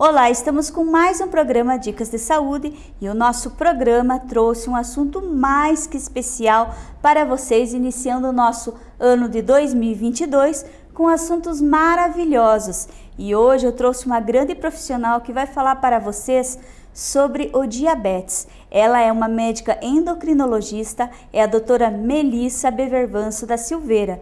Olá, estamos com mais um programa Dicas de Saúde e o nosso programa trouxe um assunto mais que especial para vocês, iniciando o nosso ano de 2022 com assuntos maravilhosos. E hoje eu trouxe uma grande profissional que vai falar para vocês sobre o diabetes. Ela é uma médica endocrinologista, é a doutora Melissa Bevervanso da Silveira.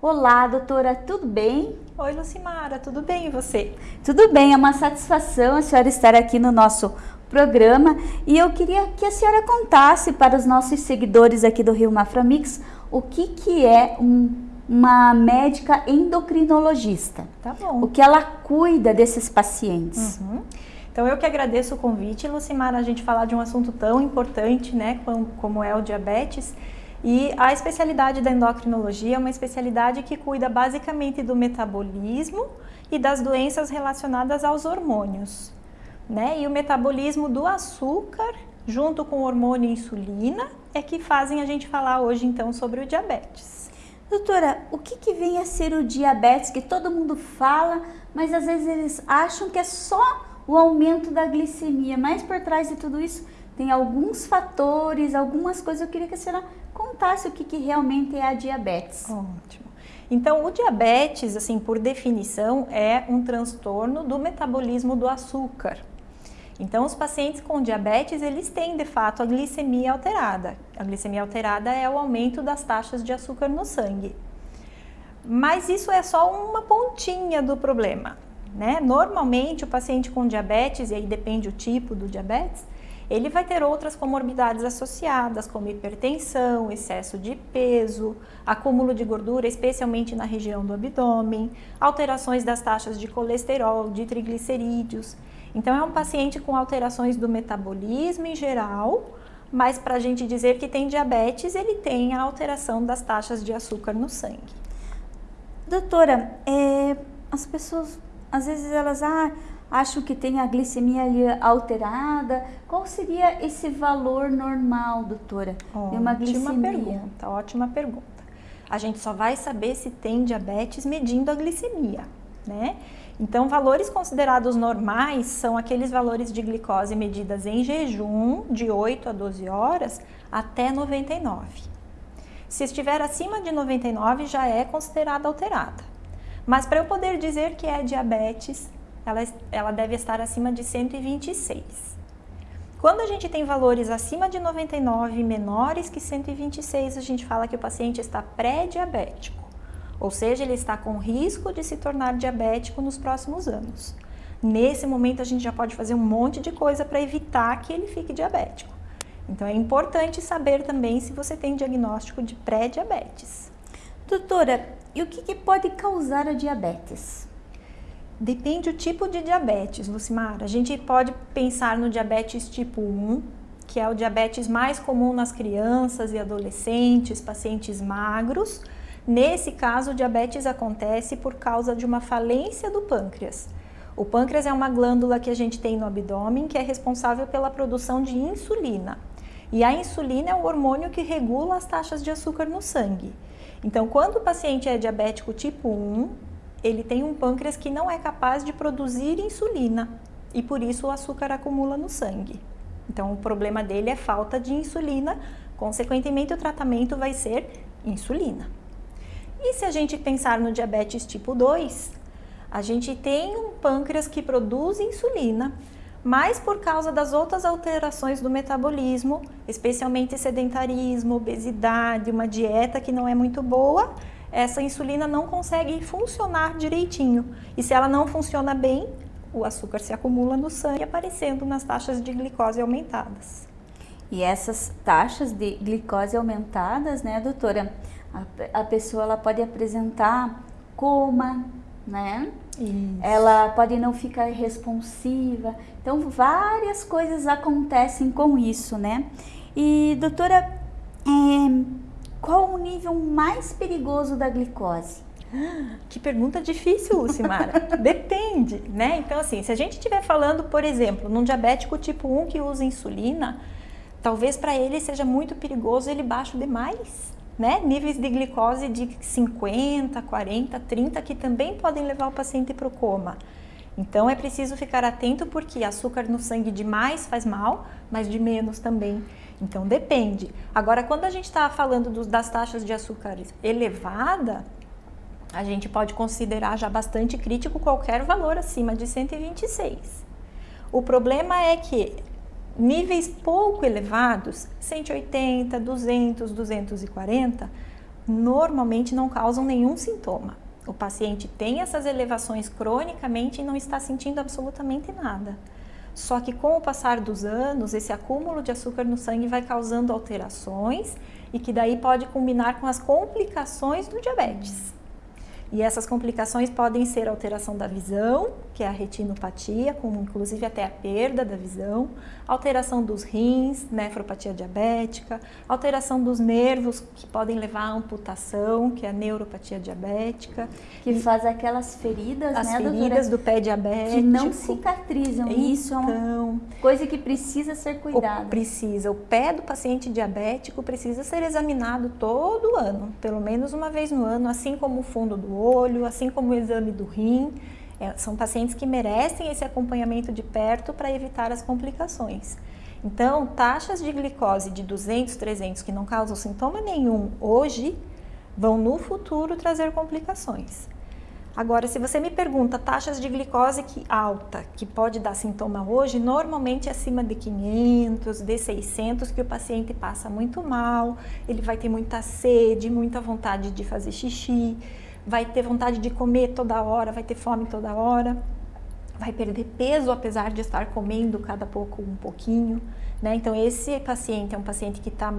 Olá, doutora, tudo bem? Oi, Lucimara, tudo bem e você? Tudo bem, é uma satisfação a senhora estar aqui no nosso programa e eu queria que a senhora contasse para os nossos seguidores aqui do Rio Maframix o que, que é um, uma médica endocrinologista. Tá bom. O que ela cuida desses pacientes. Uhum. Então eu que agradeço o convite, Lucimara, a gente falar de um assunto tão importante, né, como, como é o diabetes. E a especialidade da endocrinologia é uma especialidade que cuida basicamente do metabolismo e das doenças relacionadas aos hormônios. Né? E o metabolismo do açúcar, junto com o hormônio insulina, é que fazem a gente falar hoje então sobre o diabetes. Doutora, o que, que vem a ser o diabetes que todo mundo fala, mas às vezes eles acham que é só o aumento da glicemia, mas por trás de tudo isso tem alguns fatores, algumas coisas. Eu queria que a senhora contasse o que, que realmente é a diabetes. Ótimo. Então, o diabetes, assim, por definição, é um transtorno do metabolismo do açúcar. Então, os pacientes com diabetes, eles têm, de fato, a glicemia alterada. A glicemia alterada é o aumento das taxas de açúcar no sangue. Mas isso é só uma pontinha do problema, né? Normalmente, o paciente com diabetes, e aí depende o tipo do diabetes, ele vai ter outras comorbidades associadas, como hipertensão, excesso de peso, acúmulo de gordura, especialmente na região do abdômen, alterações das taxas de colesterol, de triglicerídeos. Então, é um paciente com alterações do metabolismo em geral, mas para a gente dizer que tem diabetes, ele tem a alteração das taxas de açúcar no sangue. Doutora, é, as pessoas, às vezes elas, ah, acham que tem a glicemia ali alterada. Qual seria esse valor normal, doutora, ótima de uma glicemia? pergunta, ótima pergunta. A gente só vai saber se tem diabetes medindo a glicemia, né? Então, valores considerados normais são aqueles valores de glicose medidas em jejum de 8 a 12 horas até 99. Se estiver acima de 99, já é considerada alterada. Mas para eu poder dizer que é diabetes, ela, ela deve estar acima de 126. Quando a gente tem valores acima de 99 e menores que 126, a gente fala que o paciente está pré-diabético, ou seja, ele está com risco de se tornar diabético nos próximos anos. Nesse momento, a gente já pode fazer um monte de coisa para evitar que ele fique diabético. Então, é importante saber também se você tem diagnóstico de pré-diabetes. Doutora, e o que, que pode causar a diabetes? Depende do tipo de diabetes, Lucimar. A gente pode pensar no diabetes tipo 1, que é o diabetes mais comum nas crianças e adolescentes, pacientes magros. Nesse caso, o diabetes acontece por causa de uma falência do pâncreas. O pâncreas é uma glândula que a gente tem no abdômen que é responsável pela produção de insulina. E a insulina é o hormônio que regula as taxas de açúcar no sangue. Então, quando o paciente é diabético tipo 1, ele tem um pâncreas que não é capaz de produzir insulina e por isso o açúcar acumula no sangue. Então o problema dele é falta de insulina, consequentemente o tratamento vai ser insulina. E se a gente pensar no diabetes tipo 2, a gente tem um pâncreas que produz insulina, mas por causa das outras alterações do metabolismo, especialmente sedentarismo, obesidade, uma dieta que não é muito boa, essa insulina não consegue funcionar direitinho. E se ela não funciona bem, o açúcar se acumula no sangue, aparecendo nas taxas de glicose aumentadas. E essas taxas de glicose aumentadas, né, doutora? A, a pessoa ela pode apresentar coma, né? Isso. Ela pode não ficar responsiva. Então, várias coisas acontecem com isso, né? E, doutora, é, qual o nível mais perigoso da glicose? Que pergunta difícil, Lucimara. Depende, né? Então, assim, se a gente estiver falando, por exemplo, num diabético tipo 1 que usa insulina, talvez para ele seja muito perigoso ele baixo demais, né? Níveis de glicose de 50, 40, 30 que também podem levar o paciente para o coma. Então é preciso ficar atento porque açúcar no sangue de mais faz mal, mas de menos também. Então depende. Agora, quando a gente está falando do, das taxas de açúcar elevada, a gente pode considerar já bastante crítico qualquer valor acima de 126. O problema é que níveis pouco elevados, 180, 200, 240, normalmente não causam nenhum sintoma. O paciente tem essas elevações cronicamente e não está sentindo absolutamente nada. Só que com o passar dos anos, esse acúmulo de açúcar no sangue vai causando alterações e que daí pode combinar com as complicações do diabetes. E essas complicações podem ser alteração da visão, que é a retinopatia, com inclusive até a perda da visão, alteração dos rins, nefropatia diabética, alteração dos nervos, que podem levar à amputação, que é a neuropatia diabética. Que e faz aquelas feridas, as né, feridas do pé diabético. Que não cicatrizam. Então, Isso é uma então, coisa que precisa ser cuidada. Precisa. O pé do paciente diabético precisa ser examinado todo ano, pelo menos uma vez no ano, assim como o fundo do olho, assim como o exame do rim. É, são pacientes que merecem esse acompanhamento de perto para evitar as complicações. Então, taxas de glicose de 200, 300 que não causam sintoma nenhum hoje, vão no futuro trazer complicações. Agora, se você me pergunta taxas de glicose que alta, que pode dar sintoma hoje, normalmente é acima de 500, de 600, que o paciente passa muito mal, ele vai ter muita sede, muita vontade de fazer xixi, vai ter vontade de comer toda hora, vai ter fome toda hora, vai perder peso apesar de estar comendo cada pouco um pouquinho. Né? Então, esse paciente é um paciente que está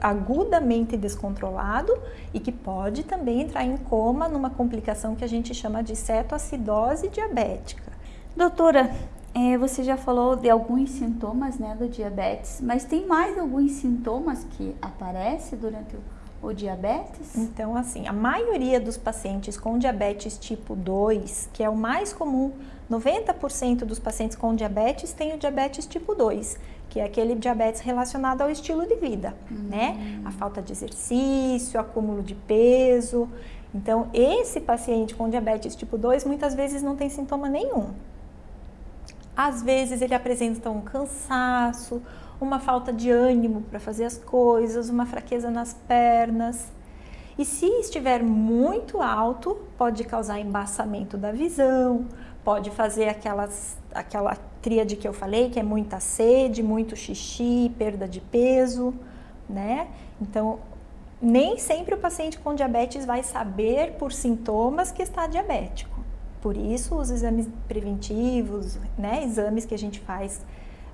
agudamente descontrolado e que pode também entrar em coma numa complicação que a gente chama de cetoacidose diabética. Doutora, é, você já falou de alguns sintomas né, do diabetes, mas tem mais alguns sintomas que aparecem durante o o diabetes? Então, assim, a maioria dos pacientes com diabetes tipo 2, que é o mais comum, 90% dos pacientes com diabetes têm o diabetes tipo 2, que é aquele diabetes relacionado ao estilo de vida, uhum. né? A falta de exercício, acúmulo de peso. Então, esse paciente com diabetes tipo 2 muitas vezes não tem sintoma nenhum. Às vezes ele apresenta um cansaço, uma falta de ânimo para fazer as coisas, uma fraqueza nas pernas. E se estiver muito alto, pode causar embaçamento da visão, pode fazer aquelas, aquela tríade que eu falei, que é muita sede, muito xixi, perda de peso, né? Então, nem sempre o paciente com diabetes vai saber por sintomas que está diabético. Por isso, os exames preventivos, né, exames que a gente faz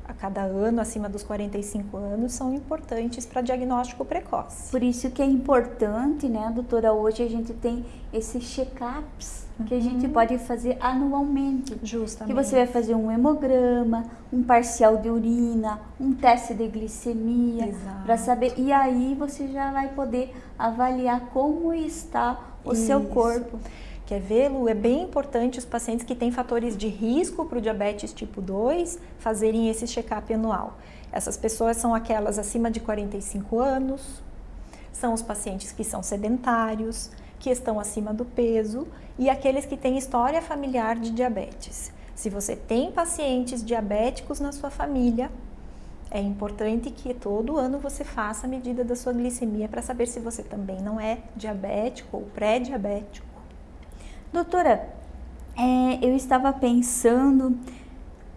a cada ano acima dos 45 anos são importantes para diagnóstico precoce. Por isso que é importante, né, doutora, hoje a gente tem esses check-ups uhum. que a gente uhum. pode fazer anualmente. Justamente. Que você vai fazer um hemograma, um parcial de urina, um teste de glicemia, para saber e aí você já vai poder avaliar como está o isso. seu corpo quer vê-lo, é bem importante os pacientes que têm fatores de risco para o diabetes tipo 2 fazerem esse check-up anual. Essas pessoas são aquelas acima de 45 anos, são os pacientes que são sedentários, que estão acima do peso e aqueles que têm história familiar de diabetes. Se você tem pacientes diabéticos na sua família, é importante que todo ano você faça a medida da sua glicemia para saber se você também não é diabético ou pré-diabético Doutora, é, eu estava pensando,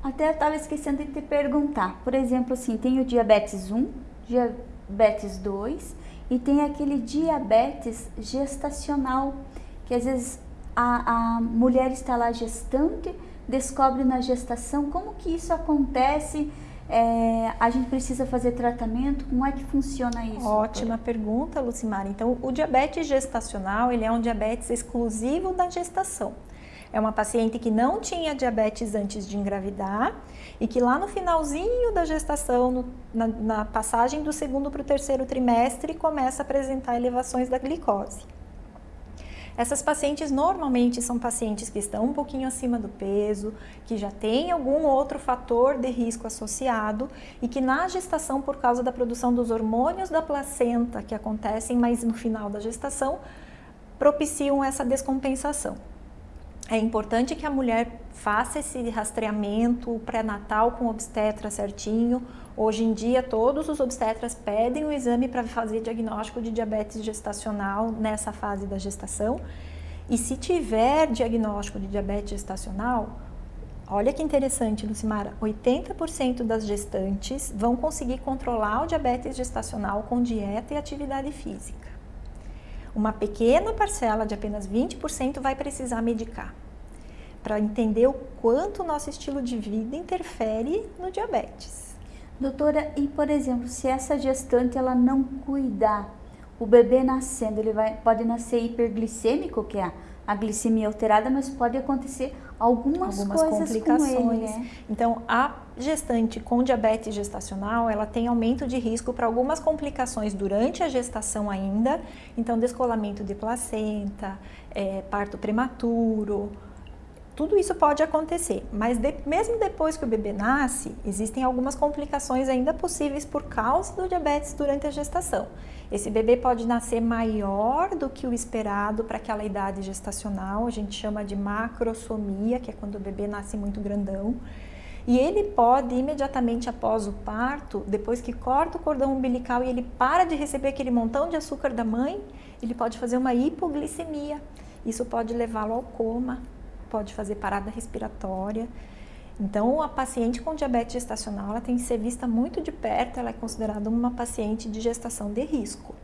até estava esquecendo de te perguntar. Por exemplo, assim, tem o diabetes 1, diabetes 2 e tem aquele diabetes gestacional, que às vezes a, a mulher está lá gestante, descobre na gestação como que isso acontece é, a gente precisa fazer tratamento? Como é que funciona isso? Ótima doutora? pergunta, Lucimara. Então, o diabetes gestacional, ele é um diabetes exclusivo da gestação. É uma paciente que não tinha diabetes antes de engravidar e que lá no finalzinho da gestação, no, na, na passagem do segundo para o terceiro trimestre, começa a apresentar elevações da glicose. Essas pacientes normalmente são pacientes que estão um pouquinho acima do peso, que já têm algum outro fator de risco associado e que na gestação, por causa da produção dos hormônios da placenta que acontecem mais no final da gestação, propiciam essa descompensação. É importante que a mulher faça esse rastreamento pré-natal com obstetra certinho. Hoje em dia, todos os obstetras pedem o exame para fazer diagnóstico de diabetes gestacional nessa fase da gestação. E se tiver diagnóstico de diabetes gestacional, olha que interessante, Lucimara, 80% das gestantes vão conseguir controlar o diabetes gestacional com dieta e atividade física. Uma pequena parcela de apenas 20% vai precisar medicar para entender o quanto o nosso estilo de vida interfere no diabetes. Doutora, e por exemplo, se essa gestante ela não cuidar, o bebê nascendo, ele vai, pode nascer hiperglicêmico, que é a, a glicemia alterada, mas pode acontecer algumas, algumas complicações. Com ele, né? Então, a gestante com diabetes gestacional, ela tem aumento de risco para algumas complicações durante a gestação ainda, então descolamento de placenta, é, parto prematuro, tudo isso pode acontecer, mas de, mesmo depois que o bebê nasce, existem algumas complicações ainda possíveis por causa do diabetes durante a gestação. Esse bebê pode nascer maior do que o esperado para aquela idade gestacional, a gente chama de macrosomia, que é quando o bebê nasce muito grandão. E ele pode, imediatamente após o parto, depois que corta o cordão umbilical e ele para de receber aquele montão de açúcar da mãe, ele pode fazer uma hipoglicemia. Isso pode levá-lo ao coma, pode fazer parada respiratória. Então, a paciente com diabetes gestacional ela tem que ser vista muito de perto, ela é considerada uma paciente de gestação de risco.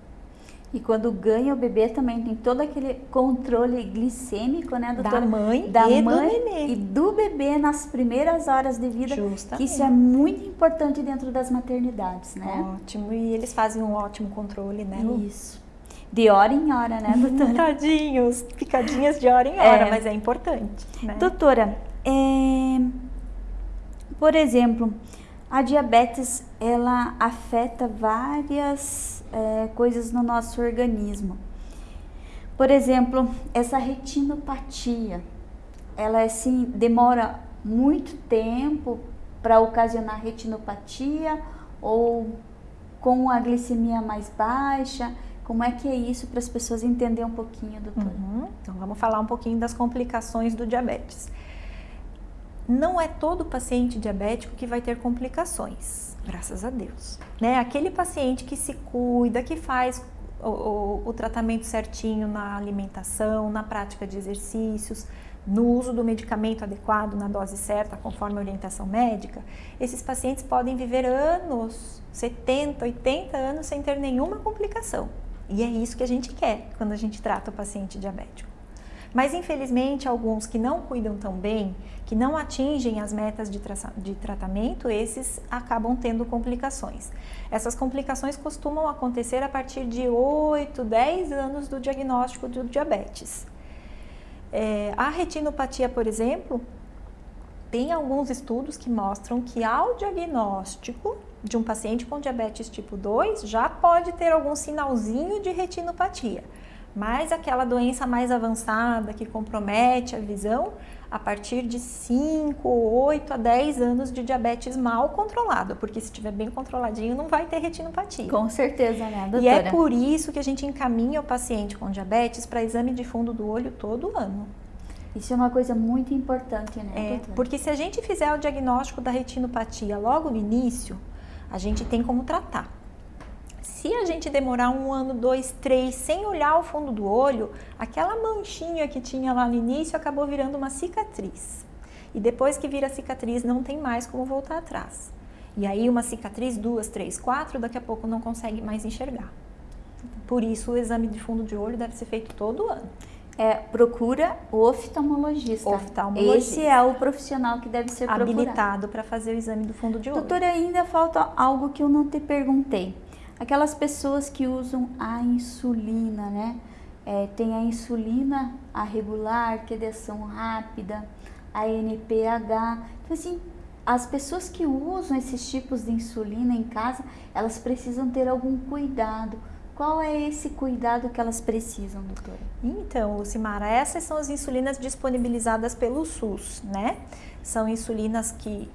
E quando ganha o bebê também tem todo aquele controle glicêmico, né, doutora? Da mãe da e mãe do bebê. E do bebê nas primeiras horas de vida. Justamente. Que isso é muito importante dentro das maternidades, né? Ótimo. E eles fazem um ótimo controle, né? Isso. De hora em hora, né, doutora? Tadinhos, picadinhas de hora em hora, é. mas é importante. Né? Doutora, é... por exemplo, a diabetes ela afeta várias é, coisas no nosso organismo. Por exemplo, essa retinopatia, ela assim demora muito tempo para ocasionar retinopatia ou com a glicemia mais baixa como é que é isso para as pessoas entenderem um pouquinho, doutora? Uhum. Então vamos falar um pouquinho das complicações do diabetes. Não é todo paciente diabético que vai ter complicações, graças a Deus. Né? Aquele paciente que se cuida, que faz o, o, o tratamento certinho na alimentação, na prática de exercícios, no uso do medicamento adequado, na dose certa, conforme a orientação médica, esses pacientes podem viver anos, 70, 80 anos sem ter nenhuma complicação. E é isso que a gente quer quando a gente trata o paciente diabético. Mas infelizmente, alguns que não cuidam tão bem, que não atingem as metas de, de, tratamento, esses acabam tendo complicações. Essas complicações costumam acontecer a partir de 8, 10 anos do diagnóstico do diabetes. É, a retinopatia, por exemplo, tem alguns estudos que mostram que ao diagnóstico de um paciente com diabetes tipo 2 já pode ter algum sinalzinho de retinopatia. Mas aquela doença mais avançada que compromete a visão a partir de 5, 8 a 10 anos de diabetes mal controlado, porque se estiver bem controladinho não vai ter retinopatia. Com certeza, né, doutora? E é por isso que a gente encaminha o paciente com diabetes para exame de fundo do olho todo ano. Isso é uma coisa muito importante, né? É, porque se a gente fizer o diagnóstico da retinopatia logo no início, a gente tem como tratar. Se a gente demorar um ano, dois, três, sem olhar o fundo do olho, aquela manchinha que tinha lá no início acabou virando uma cicatriz. E depois que vira cicatriz, não tem mais como voltar atrás. E aí uma cicatriz, duas, três, quatro, daqui a pouco não consegue mais enxergar. Por isso o exame de fundo de olho deve ser feito todo ano é, procura o oftalmologista. oftalmologista. Esse é o profissional que deve ser habilitado para fazer o exame do fundo de olho. Doutora, ainda falta algo que eu não te perguntei. Aquelas pessoas que usam a insulina, né? É, tem a insulina, a regular, que é de ação rápida, a NPH. Então, assim, as pessoas que usam esses tipos de insulina em casa, elas precisam ter algum cuidado qual é esse cuidado que elas precisam, doutora? Então, Lucimara, essas são as insulinas disponibilizadas pelo SUS, né? São insulinas que,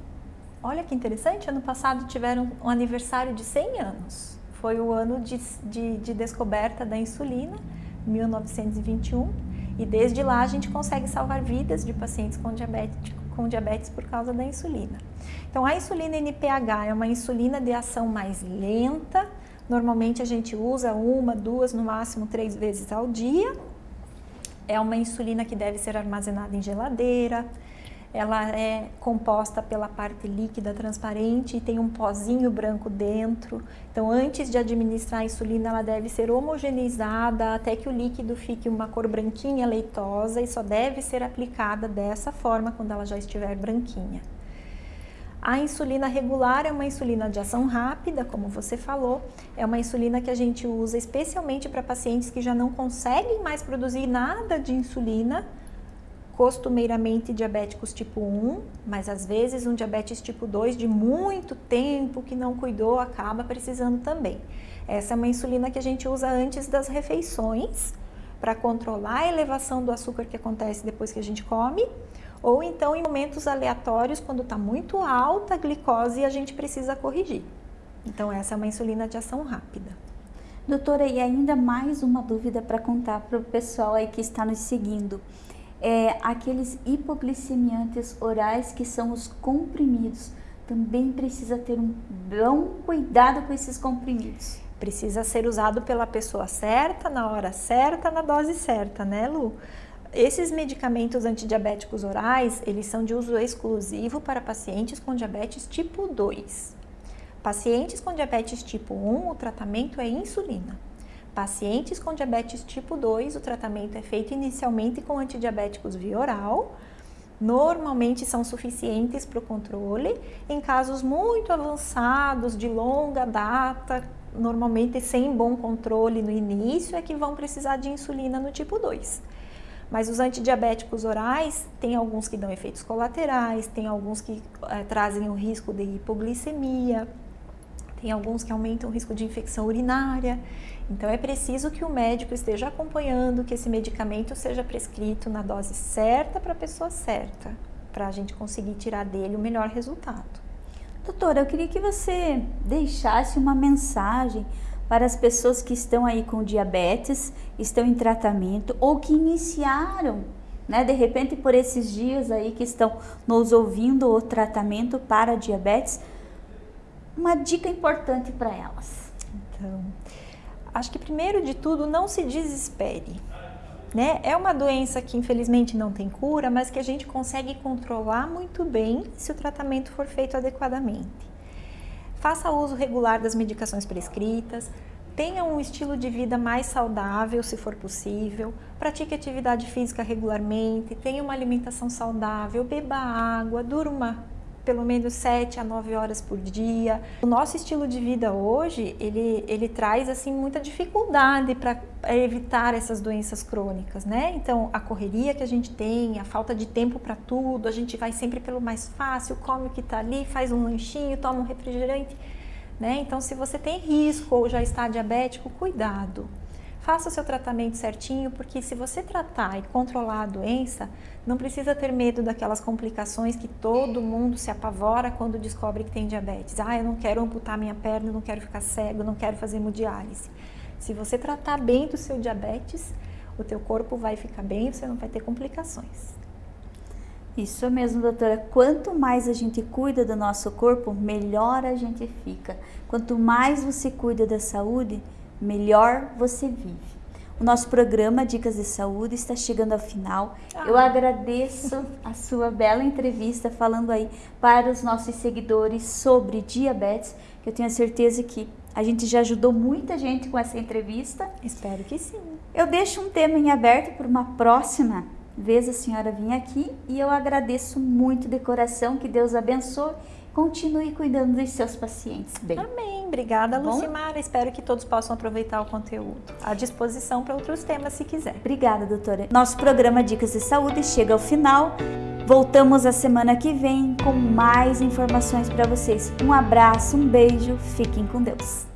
olha que interessante, ano passado tiveram um aniversário de 100 anos. Foi o ano de, de, de descoberta da insulina, 1921. E desde lá a gente consegue salvar vidas de pacientes com diabetes, com diabetes por causa da insulina. Então a insulina NPH é uma insulina de ação mais lenta, normalmente a gente usa uma, duas, no máximo três vezes ao dia. É uma insulina que deve ser armazenada em geladeira, ela é composta pela parte líquida transparente e tem um pozinho branco dentro. Então, antes de administrar a insulina, ela deve ser homogeneizada até que o líquido fique uma cor branquinha, leitosa e só deve ser aplicada dessa forma quando ela já estiver branquinha. A insulina regular é uma insulina de ação rápida, como você falou, é uma insulina que a gente usa especialmente para pacientes que já não conseguem mais produzir nada de insulina, costumeiramente diabéticos tipo 1, mas às vezes um diabetes tipo 2 de muito tempo que não cuidou acaba precisando também. Essa é uma insulina que a gente usa antes das refeições para controlar a elevação do açúcar que acontece depois que a gente come, ou então em momentos aleatórios quando está muito alta a glicose e a gente precisa corrigir. Então essa é uma insulina de ação rápida. Doutora, e ainda mais uma dúvida para contar para o pessoal aí que está nos seguindo é, aqueles hipoglicemiantes orais que são os comprimidos. Também precisa ter um bom cuidado com esses comprimidos. Precisa ser usado pela pessoa certa, na hora certa, na dose certa, né, Lu? Esses medicamentos antidiabéticos orais, eles são de uso exclusivo para pacientes com diabetes tipo 2. Pacientes com diabetes tipo 1, o tratamento é insulina. Pacientes com diabetes tipo 2, o tratamento é feito inicialmente com antidiabéticos via oral, normalmente são suficientes para o controle. Em casos muito avançados, de longa data, normalmente sem bom controle no início, é que vão precisar de insulina no tipo 2. Mas os antidiabéticos orais, tem alguns que dão efeitos colaterais, tem alguns que é, trazem o risco de hipoglicemia, tem alguns que aumentam o risco de infecção urinária. Então é preciso que o médico esteja acompanhando que esse medicamento seja prescrito na dose certa para a pessoa certa, para a gente conseguir tirar dele o melhor resultado. Doutora, eu queria que você deixasse uma mensagem para as pessoas que estão aí com diabetes, estão em tratamento ou que iniciaram, né, de repente por esses dias aí que estão nos ouvindo o tratamento para diabetes, uma dica importante para elas. Então, acho que primeiro de tudo, não se desespere. Né? É uma doença que infelizmente não tem cura, mas que a gente consegue controlar muito bem se o tratamento for feito adequadamente. Faça uso regular das medicações prescritas, tenha um estilo de vida mais saudável, se for possível, pratique atividade física regularmente, tenha uma alimentação saudável, beba água, durma pelo menos 7 a 9 horas por dia. O nosso estilo de vida hoje, ele, ele traz assim muita dificuldade para evitar essas doenças crônicas, né? Então, a correria que a gente tem, a falta de tempo para tudo, a gente vai sempre pelo mais fácil, come o que está ali, faz um lanchinho, toma um refrigerante, né? Então, se você tem risco ou já está diabético, cuidado. Faça o seu tratamento certinho, porque se você tratar e controlar a doença, não precisa ter medo daquelas complicações que todo mundo se apavora quando descobre que tem diabetes. Ah, eu não quero amputar minha perna, não quero ficar cego, não quero fazer hemodiálise. Se você tratar bem do seu diabetes, o teu corpo vai ficar bem, você não vai ter complicações. Isso mesmo, doutora. Quanto mais a gente cuida do nosso corpo, melhor a gente fica. Quanto mais você cuida da saúde, melhor você vive. O nosso programa Dicas de Saúde está chegando ao final. Ah. Eu agradeço a sua bela entrevista falando aí para os nossos seguidores sobre diabetes, que eu tenho certeza que a gente já ajudou muita gente com essa entrevista. Espero que sim. Eu deixo um tema em aberto para uma próxima vez a senhora vir aqui e eu agradeço muito de coração, que Deus abençoe continue cuidando dos seus pacientes bem. Amém. Obrigada, tá Lucimara. Espero que todos possam aproveitar o conteúdo. À disposição para outros temas, se quiser. Obrigada, doutora. Nosso programa Dicas de Saúde chega ao final. Voltamos a semana que vem com mais informações para vocês. Um abraço, um beijo, fiquem com Deus.